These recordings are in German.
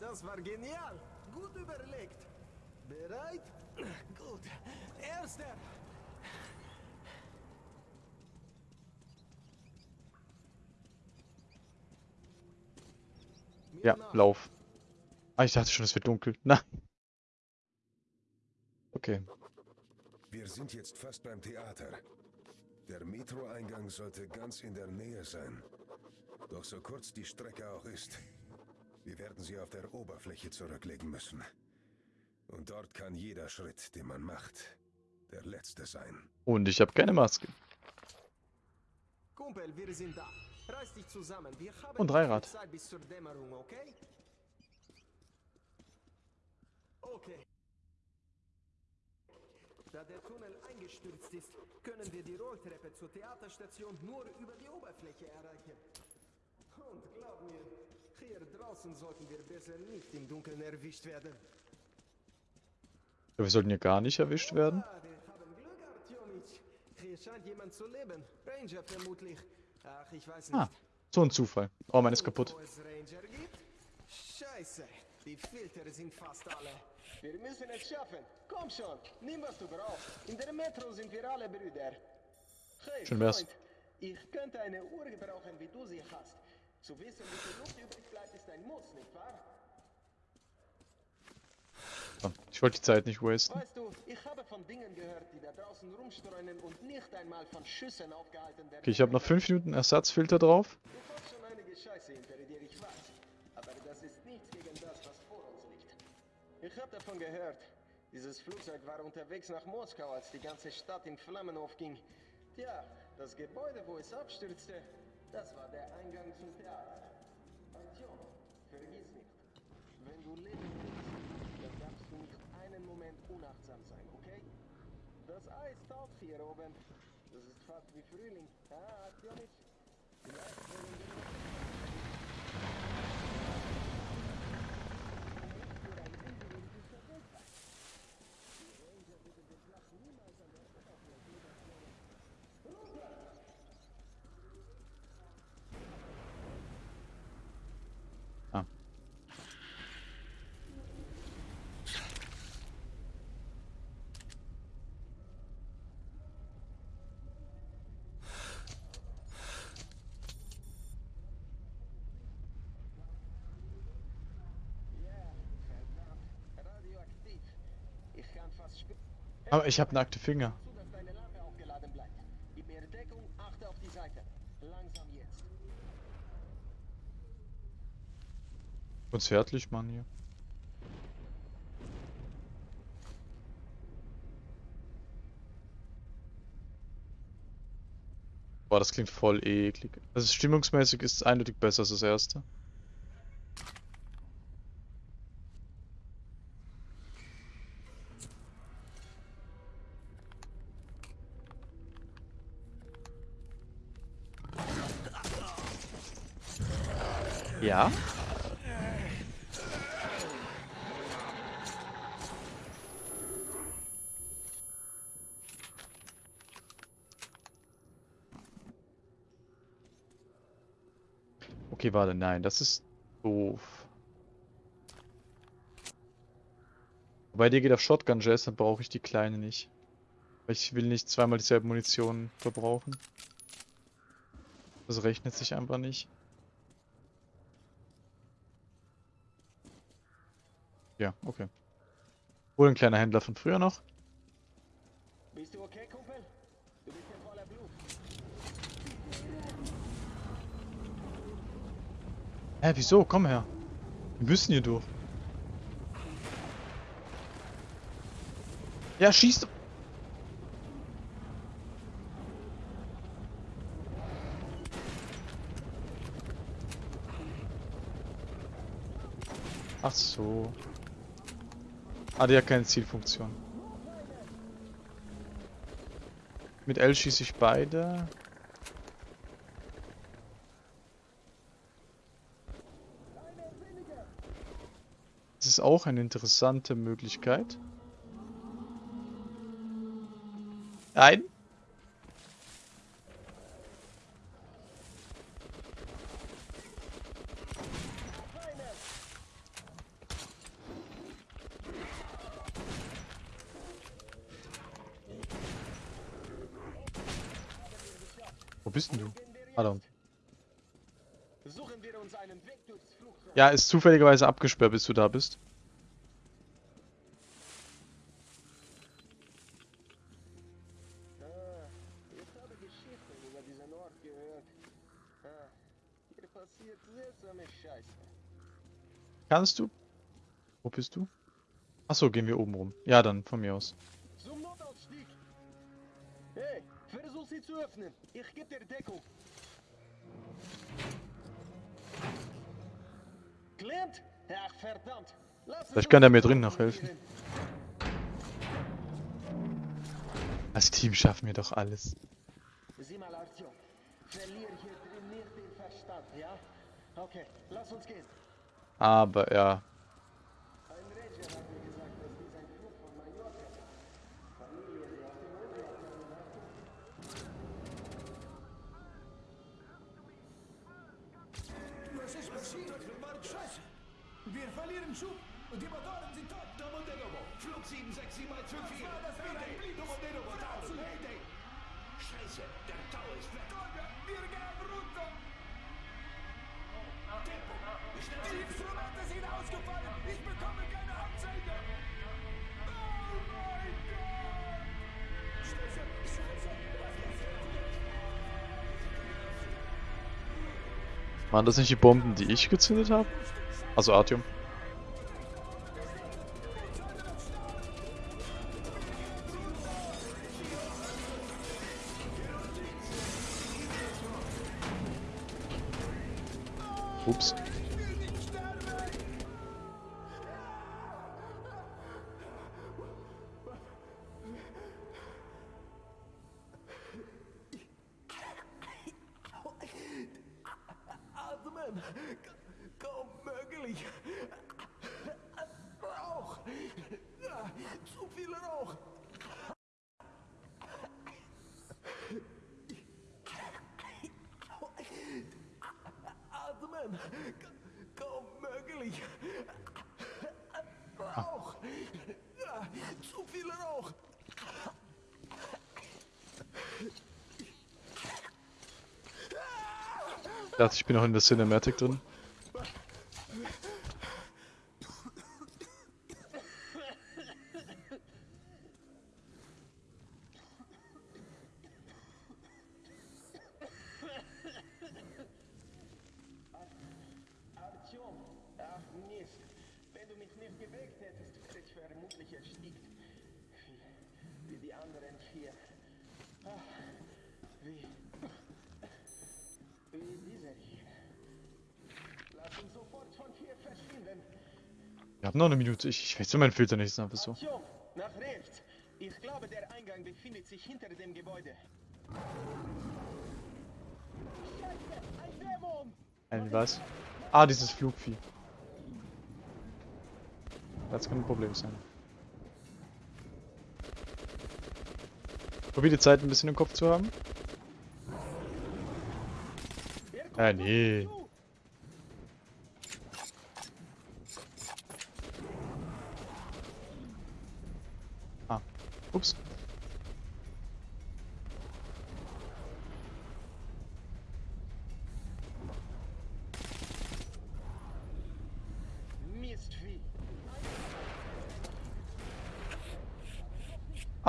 Das war genial. Gut überlegt. Bereit? Gut. Erster. Ja, lauf. Ah, ich dachte schon, es wird dunkel. Na. Okay. Wir sind jetzt fast beim Theater. Der Metroeingang sollte ganz in der Nähe sein. Doch so kurz die Strecke auch ist, wir werden sie auf der Oberfläche zurücklegen müssen. Und dort kann jeder Schritt, den man macht, der letzte sein. Und ich habe keine Maske. Kumpel, wir sind da. Reiß dich zusammen. Wir haben Und Dreirad. Zeit bis zur Dämmerung, okay? Okay. Da der Tunnel eingestürzt ist, können wir die Rolltreppe zur Theaterstation nur über die Oberfläche erreichen. Und glaub mir, hier draußen sollten wir besser nicht im Dunkeln erwischt werden. Ja, wir sollten hier gar nicht erwischt werden. Ah, wir haben Glück, Artyomic. Hier scheint jemand zu leben. Ranger vermutlich. Ach, ich weiß nicht. Ah, so ein Zufall. Oh, meine ist kaputt. Scheiße, die Filter sind fast alle. Wir müssen es schaffen. Komm schon, nimm was du brauchst. In der Metro sind wir alle Brüder. Hey, Schön wär's. Freund, ich könnte eine Uhr gebrauchen, wie du sie hast. Zu wissen, wie viel Luft übrig bleibt, ist ein Muss, nicht wahr? Ich wollte die Zeit nicht wasten. Weißt du, ich habe von Dingen gehört, die da draußen rumstreunen und nicht einmal von Schüssen aufgehalten werden. Okay, ich habe noch 5 Minuten Ersatzfilter drauf. Du hast schon einige Scheiße hinter dir, ich weiß. Aber das ist nichts gegen das, was vor uns liegt. Ich habe davon gehört. Dieses Flugzeug war unterwegs nach Moskau, als die ganze Stadt in Flammen aufging. Tja, das Gebäude, wo es abstürzte, das war der Eingang zum Theater. Aktion, vergiss nicht. Wenn du leben willst, dann darfst du nicht einen Moment unachtsam sein, okay? Das Eis taut hier oben. Das ist fast wie Frühling. Ah, Aktionic. Vielleicht wollen wir Aber ich habe nackte Finger. jetzt. Konzertlich, Mann, hier. Boah, das klingt voll eklig. Also stimmungsmäßig ist es eindeutig besser als das erste. Ja? Okay, warte, nein, das ist doof. Bei dir geht auf Shotgun Jazz, dann brauche ich die kleine nicht. Ich will nicht zweimal dieselbe Munition verbrauchen. Das rechnet sich einfach nicht. Ja, okay. Wohl ein kleiner Händler von früher noch. Bist du okay, Kumpel? Du bist ja Hä, wieso? Komm her. Wir müssen hier durch. Ja, schießt. Ach so. Ah, der hat keine Zielfunktion. Mit L schieße ich beide. ist auch eine interessante Möglichkeit. Nein. Wo bist denn du? Pardon. Ja, ist zufälligerweise abgesperrt, bis du da bist. Kannst du? Wo bist du? Achso, gehen wir oben rum. Ja, dann von mir aus. Zum Notausstieg! Hey, versuch sie zu öffnen. Ich gebe dir Deckung. Clint? Ach, verdammt. Vielleicht kann uns er mir drin noch helfen. Als Team schaffen wir doch alles. Sieh mal, Artyom. Verlier hier drin nicht den Verstand, ja? Okay, lass uns gehen. Aber ja. Ein Ranger hat mir gesagt, dass dies ein Flug von Mallorca ist. Familie, die auf dem Urlaub haben. Was ist passiert? Scheiße! Wir verlieren Schub und die Motoren sind tot. Domodedovo, Flug 76724. Was war das für ein Blitz? Domodedovo, Tau, Mayday. Scheiße, der Tau ist weg. Wir gehen runter. Tempo, schnell. Die Instrumente sind ausgefallen. Ich bekomme keine Anzeige. Oh mein Gott! Scheiße, Scheiße, was passiert jetzt? Waren das nicht die Bomben, die ich gezündet habe? Also Artyom. Oops. Atmen! Kaum möglich! Rauch! Zu viel Rauch! Ich dachte, ich bin noch in der Cinematic drin. Artyom, ach Mist. Wenn du mich nicht geweckt hättest, wäre ich vermutlich erstickt. Wie, wie die anderen vier. Ach, wie. Wie dieser hier. Lass uns sofort von hier verschwinden. Wir Minute. Ich, ich wechsle meinen Filter nicht einfach so. Nach rechts. Ich glaube, der Eingang befindet sich hinter dem Gebäude. Scheiße, ein Dämon! Ein was? Ah, dieses Flugvieh. Das kann ein Problem sein. Probier die Zeit ein bisschen im Kopf zu haben. Auf uns nee.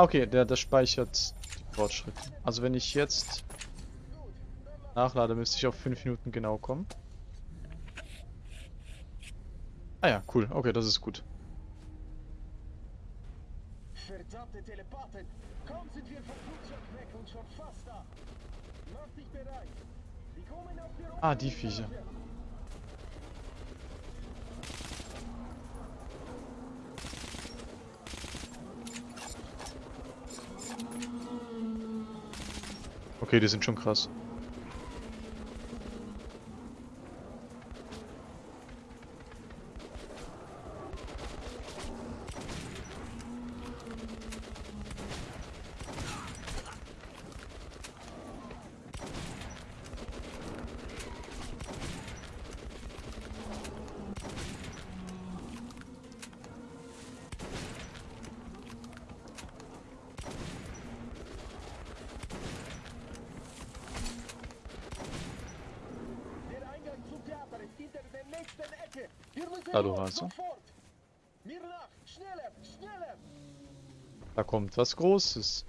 Okay, der, der speichert die Fortschritte. Also wenn ich jetzt nachlade, müsste ich auf 5 Minuten genau kommen. Ah ja, cool. Okay, das ist gut. Verdammte Telepathen! Kaum sind wir vom Flugzeug weg und schon fast da! Mach dich bereit! Sie kommen auf der Ah, die Viecher. Okay, die sind schon krass. Was Großes.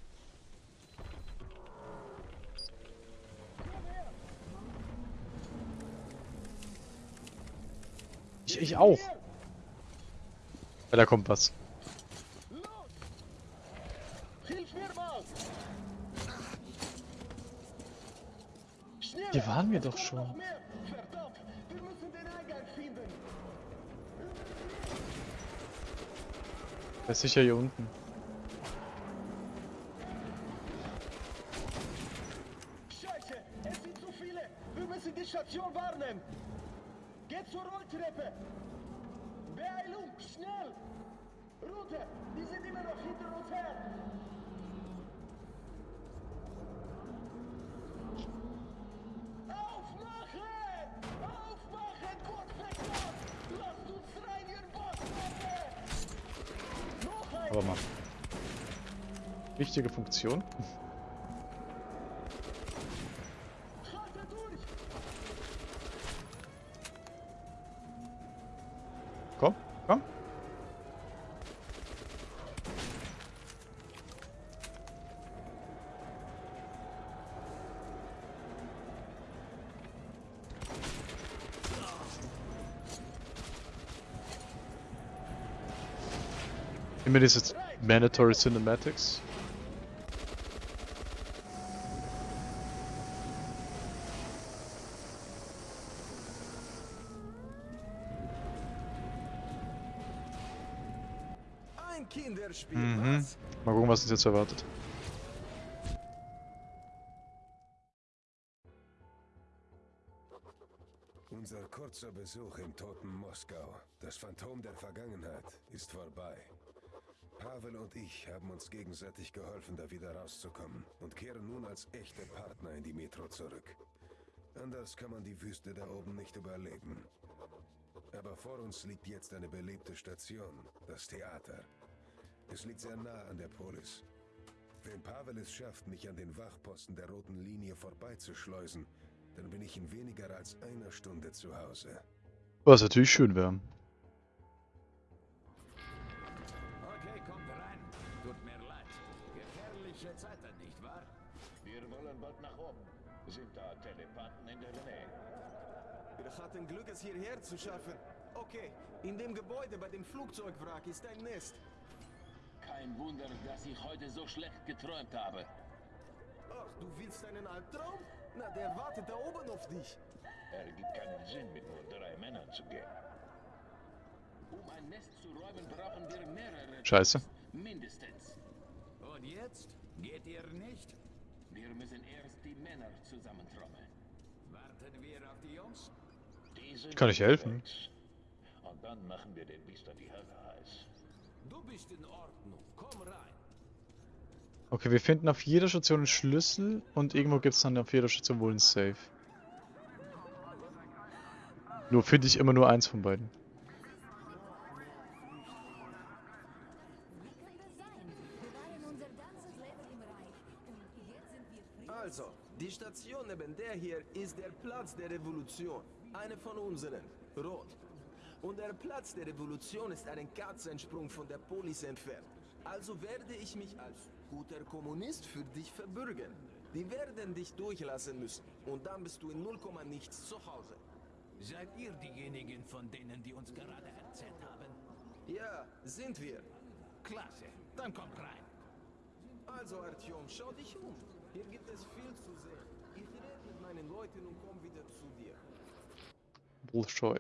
Ich, ich auch. Ja, da kommt was. Hier waren wir doch schon. ist sicher hier unten. Wichtige Funktion. Halte durch! Komm, komm. Immer diese Mandatory Cinematics. Ein Kinderspiel, Mhm. was? Mal gucken, was uns jetzt erwartet. Unser kurzer Besuch im toten Moskau, das Phantom der Vergangenheit, ist vorbei. Pavel und ich haben uns gegenseitig geholfen, da wieder rauszukommen und kehren nun als echte Partner in die Metro zurück. Anders kann man die Wüste da oben nicht überleben. Aber vor uns liegt jetzt eine belebte Station, das Theater. Es liegt sehr nah an der Polis. Wenn Pavel es schafft, mich an den Wachposten der roten Linie vorbeizuschleusen, dann bin ich in weniger als einer Stunde zu Hause. Was natürlich schön wäre. Okay, kommt rein. Tut mir leid. Gefährliche Zeiten, nicht wahr? Wir wollen bald nach oben. Sind da Telepathen in der Nähe? Wir hatten Glück, es hierher zu schaffen. Okay, in dem Gebäude bei dem Flugzeugwrack ist ein Nest. Kein Wunder, dass ich heute so schlecht geträumt habe. Ach, du willst einen Albtraum? Na, der wartet da oben auf dich. Ergibt keinen Sinn, mit nur drei Männern zu gehen. Um ein Nest zu räumen, brauchen wir mehrere. Scheiße. Mindestens. Und jetzt? Geht ihr nicht? Wir müssen erst die Männer zusammentrommeln. Warten wir auf die Jungs? Die sind Kann ich helfen? Und dann machen wir den Biester die Hölle heiß. Okay, wir finden auf jeder Station einen Schlüssel und irgendwo gibt es dann auf jeder Station wohl einen Safe. Nur finde ich immer nur eins von beiden. Also, die Station neben der hier ist der Platz der Revolution. Eine von unseren. Rot. Und der Platz der Revolution ist einen Katzensprung von der Polis entfernt. Also werde ich mich als guter Kommunist für dich verbürgen. Die werden dich durchlassen müssen. Und dann bist du in 0, nichts zu Hause. Seid ihr diejenigen von denen, die uns gerade erzählt haben? Ja, sind wir. Klasse. Dann kommt rein. Also, Artyom, schau dich um. Hier gibt es viel zu sehen. Ich rede mit meinen Leuten und komme wieder zu dir. Bolschoi.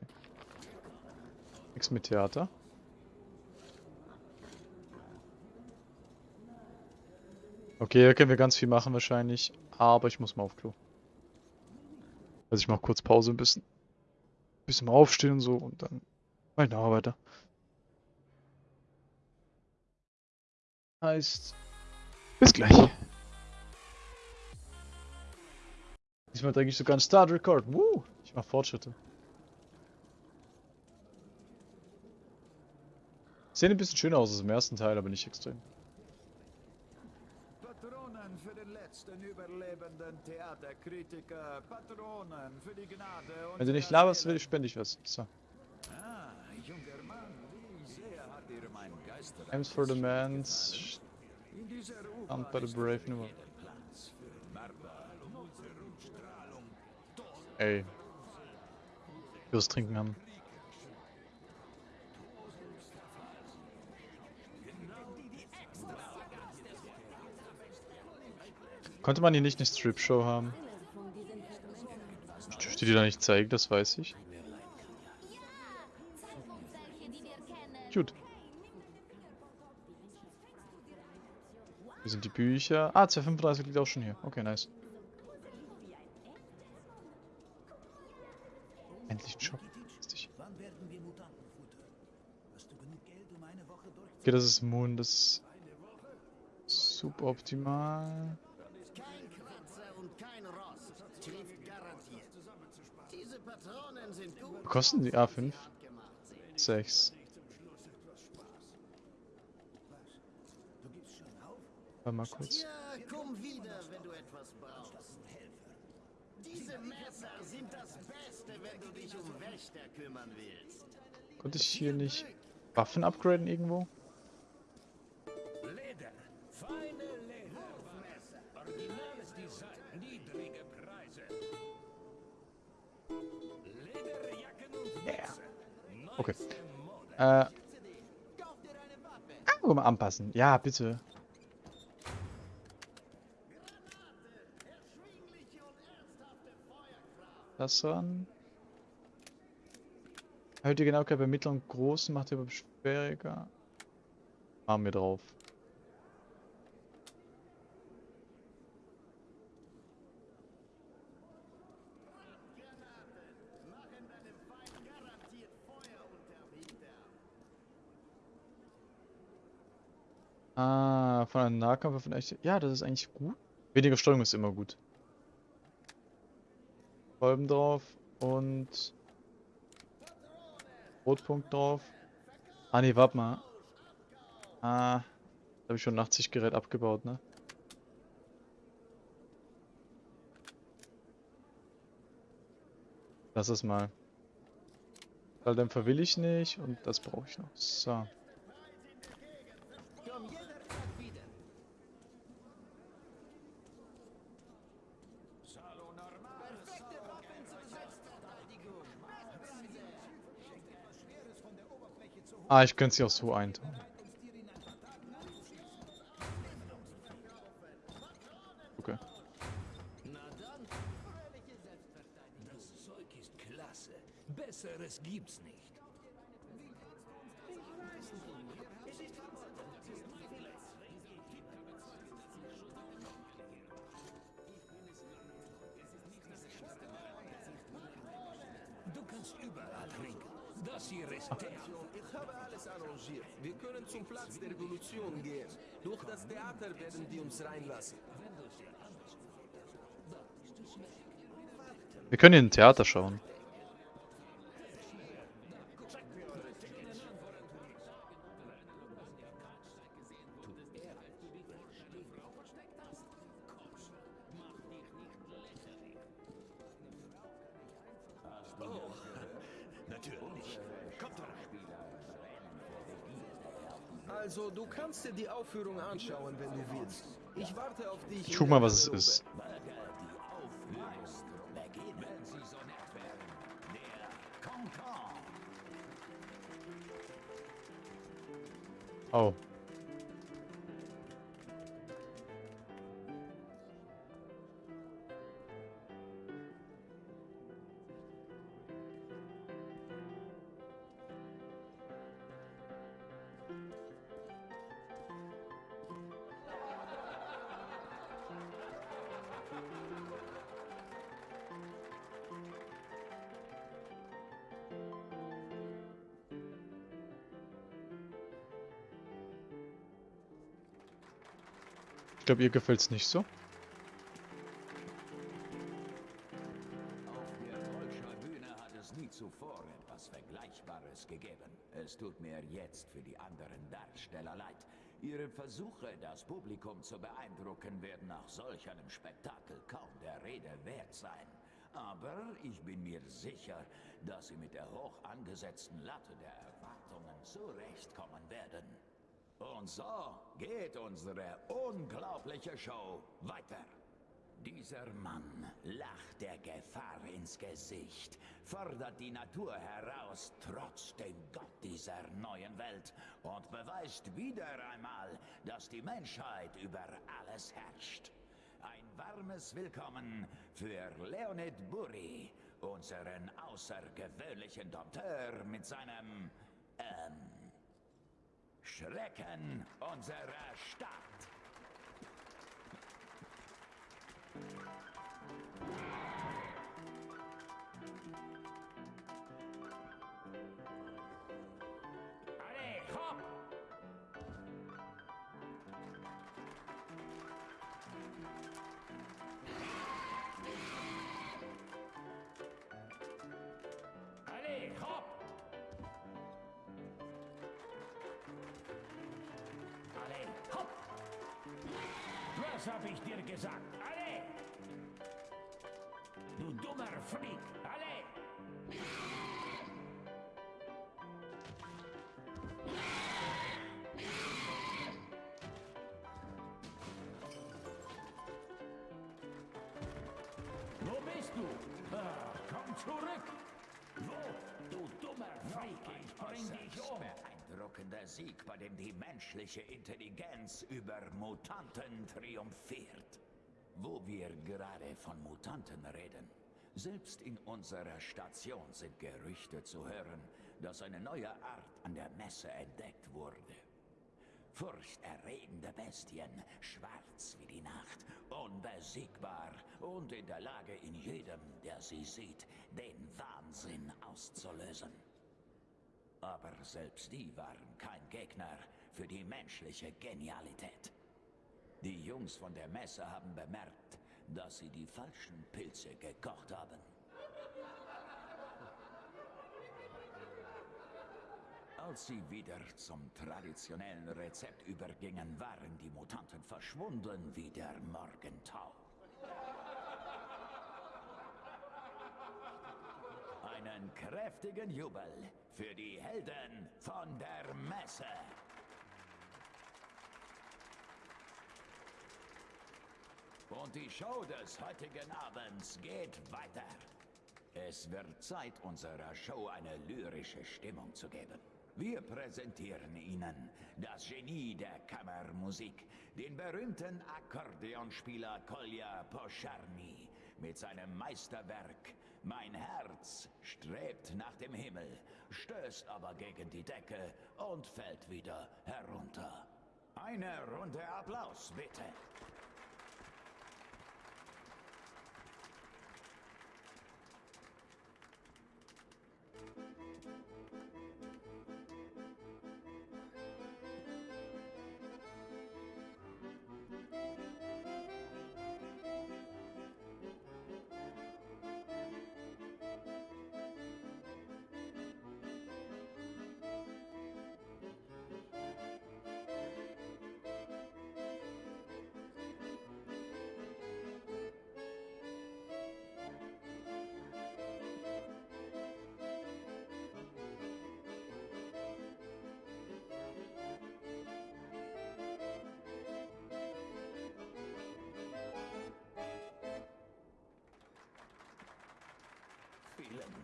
Nix mit Theater. Okay, hier können wir ganz viel machen wahrscheinlich, aber ich muss mal auf Klo. Also ich mache kurz Pause ein bisschen. Bisschen mal aufstehen und so und dann mach ich weiter. Heißt, bis gleich. Diesmal denke ich sogar an Start Record. Woo! Ich mache Fortschritte. Sehen ein bisschen schöner aus als im ersten Teil, aber nicht extrem. Patronen für den letzten überlebenden Theaterkritiker. Patronen für die Gnade Wenn du nicht laberst, will ich spende ich was. So. Ah, junger Mann, wie sehr hat dir mein Geister... Aims for the Mans. Stand by the Brave Nummer. Ey. Ich will was trinken haben. Konnte man hier nicht eine Strip-Show haben? Ich dürfte die da nicht zeigen, das weiß ich. Gut. Hier sind die Bücher. Ah, 235 liegt auch schon hier. Okay, nice. Endlich ein Shop. Okay, das ist Moon, das ist suboptimal. Kein Kratzer und kein Rost. Trifft garantiert. Diese Patronen sind gut. Was kosten die? A5? gemacht sind. 6. Warte mal kurz. Komm wieder, wenn du etwas brauchst. Diese Messer sind das Beste, wenn du dich um Wächter kümmern willst. Konnte ich hier nicht Waffen upgraden irgendwo? Leder. Feine Okay. Äh. Guck mal anpassen. Ja, bitte. Das ran. Erhöht die Genauigkeit bei mittleren und großen, macht die aber schwieriger. Machen wir drauf. Ah, von einem Nahkampf von echt. Ja, das ist eigentlich gut. Weniger Steuerung ist immer gut. Kolben drauf und Rotpunkt drauf. Ah nee, warte mal. Ah, da habe ich schon ein 80 Gerät abgebaut, ne? Lass es mal. Schalldämpfer will ich nicht und das brauche ich noch. So. Komm jederzeit wieder. Perfekte Waffen zur Selbstverteidigung. Ah, ich könnte sie auch so Selbstverteidigung. Das Zeug ist klasse. Besseres gibt's nicht. Du kannst überall trinken. Das hier ist Theater. Ich habe alles arrangiert. Wir können zum Platz der Revolution gehen. Durch das Theater werden die uns reinlassen. Wir können in ein Theater schauen. Aufführung anschauen, wenn du willst. Ich warte auf dich. Ich guck mal, was es ist. Oh. Glaube, ihr gefällt's nicht so. Auf der Bolscher Bühne hat es nie zuvor etwas Vergleichbares gegeben. Es tut mir jetzt für die anderen Darsteller leid. Ihre Versuche, das Publikum zu beeindrucken, werden nach solch einem Spektakel kaum der Rede wert sein. Aber ich bin mir sicher, dass Sie mit der hoch angesetzten Latte der Erwartungen zurechtkommen werden. Und so geht unsere unglaubliche Show weiter. Dieser Mann lacht der Gefahr ins Gesicht, fordert die Natur heraus, trotz dem Gott dieser neuen Welt und beweist wieder einmal, dass die Menschheit über alles herrscht. Ein warmes Willkommen für Leonid Buri, unseren außergewöhnlichen Dompteur mit seinem, ähm, Schrecken unserer Stadt. Was hab ich dir gesagt? Alle! Du dummer Freak! Alle! Wo bist du? Ah, komm zurück! Wo, du dummer Freak? Ich bring dich um! Beeindruckender Sieg, bei dem die menschliche Intelligenz über Mutanten triumphiert. Wo wir gerade von Mutanten reden. Selbst in unserer Station sind Gerüchte zu hören, dass eine neue Art an der Messe entdeckt wurde. Furchterregende Bestien, schwarz wie die Nacht, unbesiegbar und in der Lage, in jedem, der sie sieht, den Wahnsinn auszulösen. Aber selbst die waren kein Gegner für die menschliche Genialität. Die Jungs von der Messe haben bemerkt, dass sie die falschen Pilze gekocht haben. Als sie wieder zum traditionellen Rezept übergingen, waren die Mutanten verschwunden wie der Morgentau. Einen kräftigen Jubel für die Helden von der Messe. Und die Show des heutigen Abends geht weiter. Es wird Zeit, unserer Show eine lyrische Stimmung zu geben. Wir präsentieren Ihnen das Genie der Kammermusik, den berühmten Akkordeonspieler Kolja Poscharny mit seinem Meisterwerk Mein Herz strebt nach dem Himmel, stößt aber gegen die Decke und fällt wieder herunter. Eine Runde Applaus, bitte. Vielen,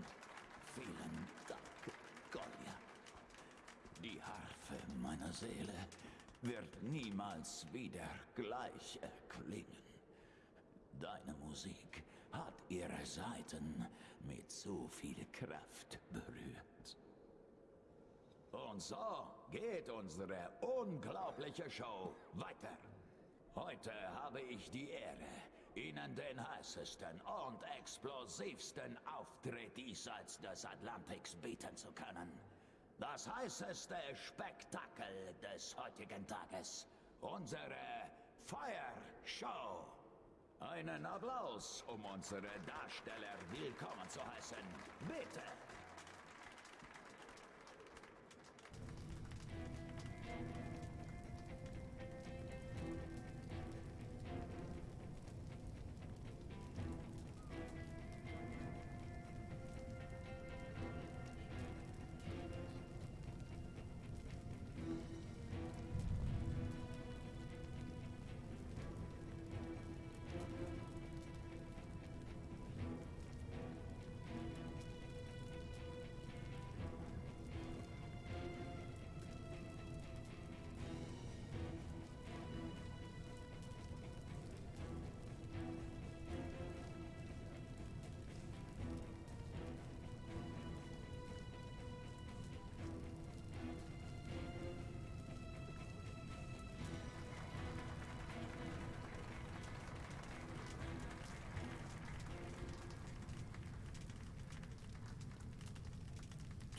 vielen Dank, Kolja. Die Harfe meiner Seele wird niemals wieder gleich erklingen. Deine Musik hat ihre Saiten mit so viel Kraft berührt. Und so geht unsere unglaubliche Show weiter. Heute habe ich die Ehre, Ihnen den heißesten und explosivsten Auftritt diesseits des Atlantiks bieten zu können. Das heißeste Spektakel des heutigen Tages. Unsere Feuershow. Einen Applaus, um unsere Darsteller willkommen zu heißen. Bitte.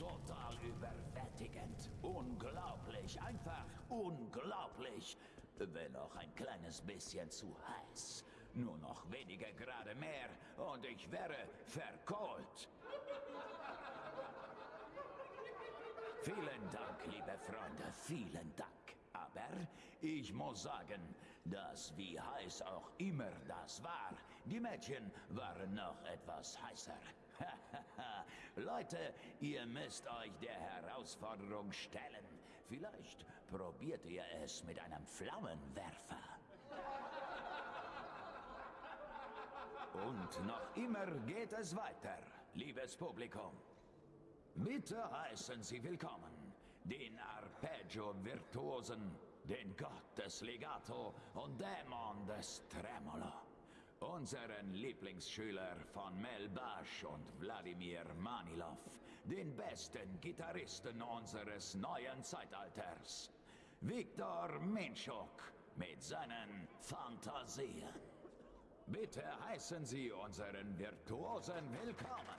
Total überwältigend. Unglaublich. Einfach unglaublich. Wenn auch ein kleines bisschen zu heiß. Nur noch wenige Grade mehr und ich wäre verkohlt. Vielen Dank, liebe Freunde, vielen Dank. Aber ich muss sagen, dass wie heiß auch immer das war, die Mädchen waren noch etwas heißer. Leute, ihr müsst euch der Herausforderung stellen. Vielleicht probiert ihr es mit einem Flammenwerfer. Und noch immer geht es weiter, liebes Publikum. Bitte heißen Sie willkommen den Arpeggio-Virtuosen, den Gott des Legato und Dämon des Tremolo. Unseren Lieblingsschüler von Mel Basch und Wladimir Manilov, den besten Gitarristen unseres neuen Zeitalters. Viktor Menschuk mit seinen Fantasien. Bitte heißen Sie unseren Virtuosen willkommen.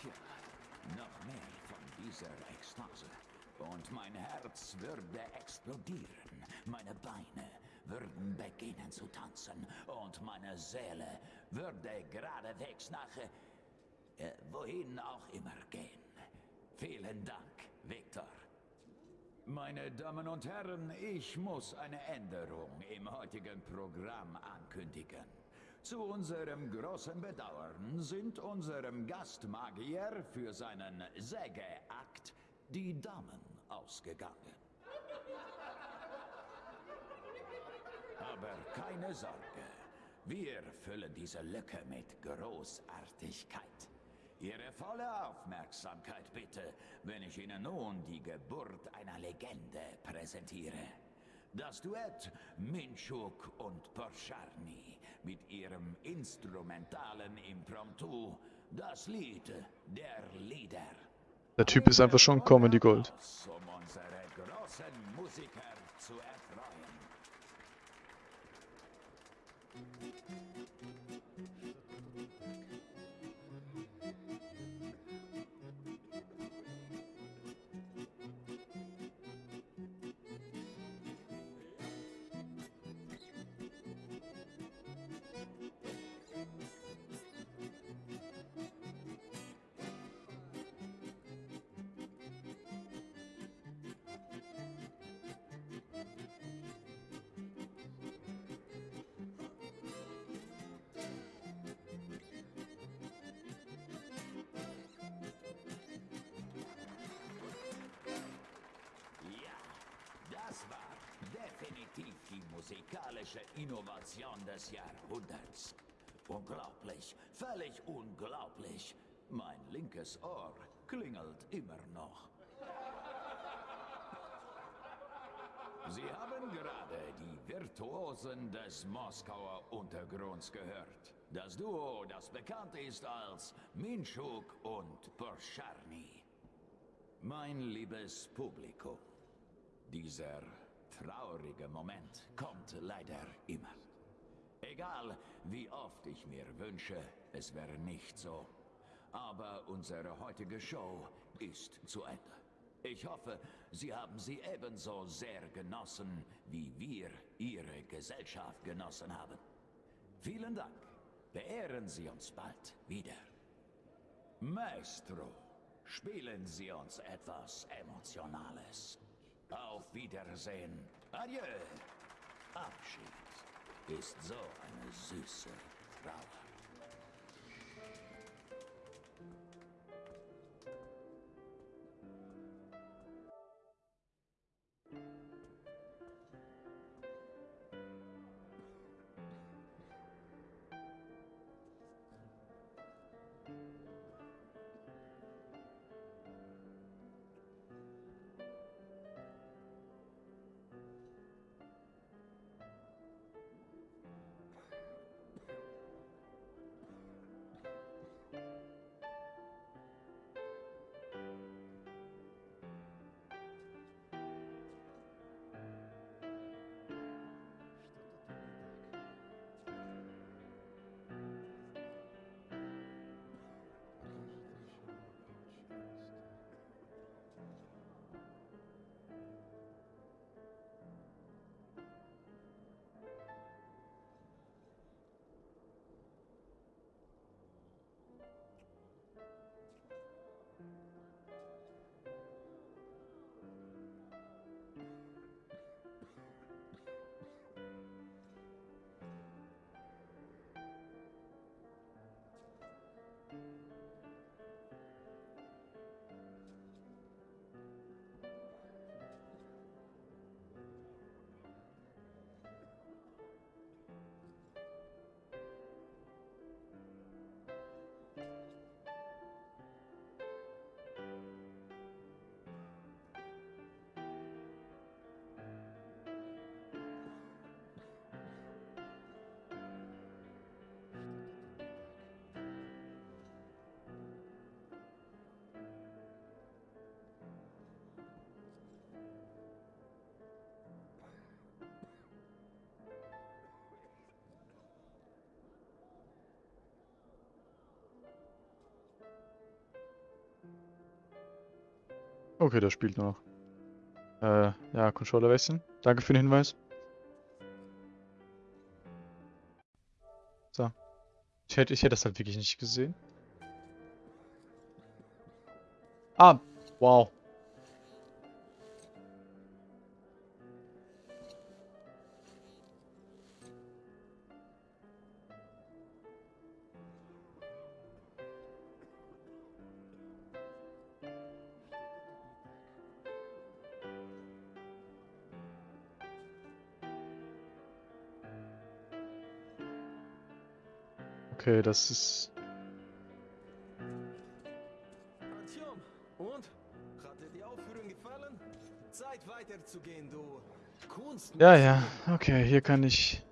Tja, noch mehr von dieser Ekstase. Und mein Herz würde explodieren. Meine Beine würden beginnen zu tanzen. Und meine Seele würde geradewegs nach... Äh, wohin auch immer gehen. Vielen Dank, Victor. Meine Damen und Herren, ich muss eine Änderung im heutigen Programm ankündigen. Zu unserem großen Bedauern sind unserem Gastmagier für seinen Sägeakt die Damen ausgegangen. Aber keine Sorge, wir füllen diese Lücke mit Großartigkeit. Ihre volle Aufmerksamkeit bitte, wenn ich Ihnen nun die Geburt einer Legende präsentiere. Das Duett Minchuk und Porcharni mit ihrem instrumentalen Impromptu, das Lied der Lieder. Der Typ ist einfach schon Comedy Gold. Um unsere großen Musiker zu erfreuen. Musikalische Innovation des Jahrhunderts. Unglaublich, völlig unglaublich. Mein linkes Ohr klingelt immer noch. Sie haben gerade die Virtuosen des Moskauer Untergrunds gehört. Das Duo, das bekannt ist als Minchuk und Porcharni. Mein liebes Publikum, dieser traurige Moment kommt leider immer. Egal, wie oft ich mir wünsche, es wäre nicht so. Aber unsere heutige Show ist zu Ende. Ich hoffe, Sie haben sie ebenso sehr genossen, wie wir Ihre Gesellschaft genossen haben. Vielen Dank. Beehren Sie uns bald wieder. Maestro, Spielen Sie uns etwas Emotionales. Auf Wiedersehen. Adieu. Abschied ist so eine süße Trauer. Okay, der spielt noch. Äh, ja, Controller wechseln. Danke für den Hinweis. So. Ich hätte, ich hätte das halt wirklich nicht gesehen. Ah, wow. Okay, das ist... Artyom, und? Hat dir die Aufführung gefallen? Zeit weiterzugehen, du Kunst. Ja, ja. Okay, hier kann ich